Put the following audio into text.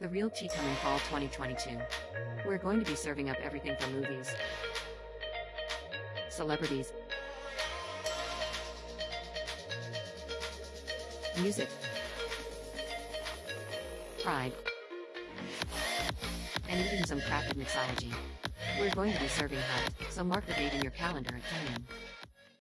The Real Tea coming fall 2022. We're going to be serving up everything from movies, celebrities, music, pride, and even some crafted mixology. We're going to be serving hot, so mark the date in your calendar at 10